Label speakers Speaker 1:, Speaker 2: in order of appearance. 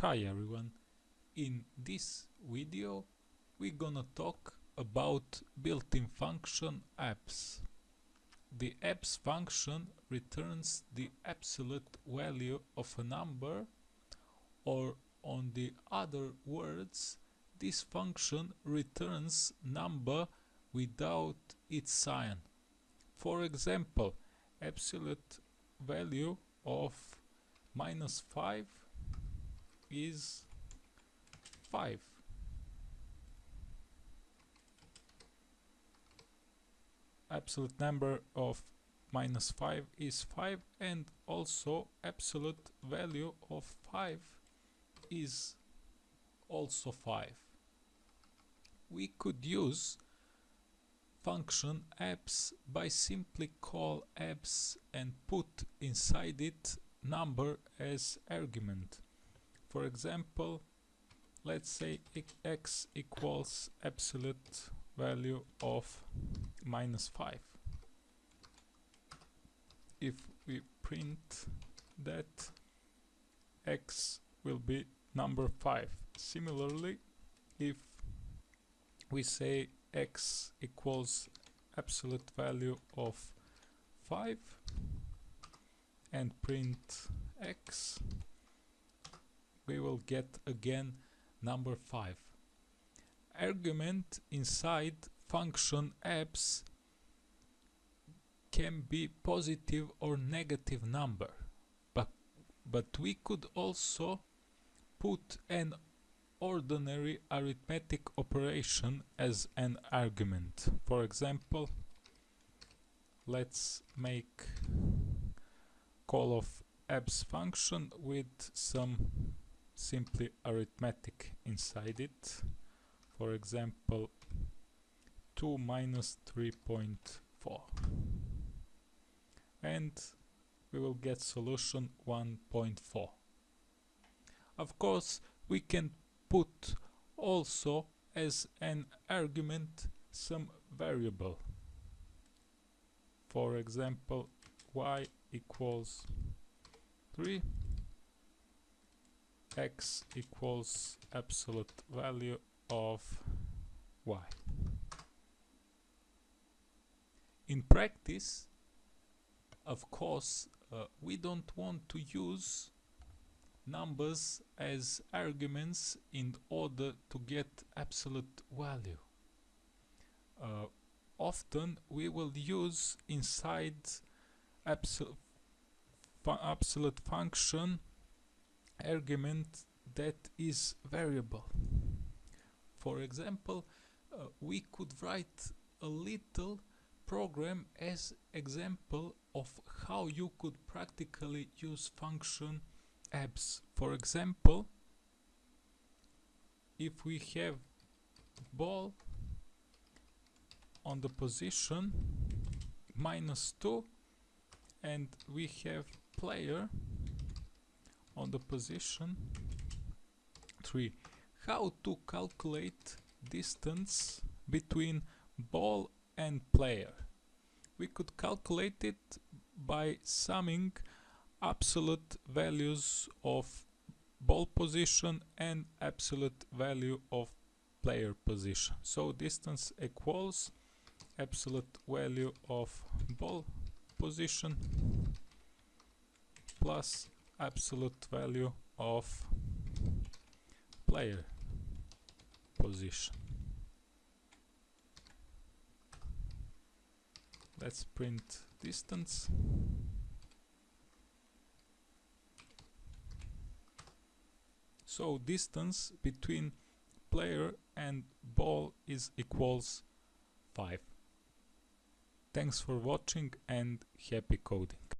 Speaker 1: Hi everyone, in this video we're gonna talk about built-in function abs. The abs function returns the absolute value of a number or on the other words this function returns number without its sign. For example, absolute value of minus 5 is 5. Absolute number of minus 5 is 5 and also absolute value of 5 is also 5. We could use function abs by simply call abs and put inside it number as argument. For example, let's say x equals absolute value of minus 5. If we print that x will be number 5. Similarly, if we say x equals absolute value of 5 and print x we will get again number 5 argument inside function abs can be positive or negative number but but we could also put an ordinary arithmetic operation as an argument. For example let's make call of abs function with some simply arithmetic inside it. For example 2 minus 3.4 and we will get solution 1.4 of course we can put also as an argument some variable. For example y equals 3 x equals absolute value of y. In practice of course uh, we don't want to use numbers as arguments in order to get absolute value. Uh, often we will use inside absolute fu absolute function argument that is variable. For example, uh, we could write a little program as example of how you could practically use function abs. For example, if we have ball on the position minus 2 and we have player on the position. 3 how to calculate distance between ball and player? We could calculate it by summing absolute values of ball position and absolute value of player position. So distance equals absolute value of ball position plus absolute value of player position. Let's print distance. So distance between player and ball is equals 5. Thanks for watching and happy coding.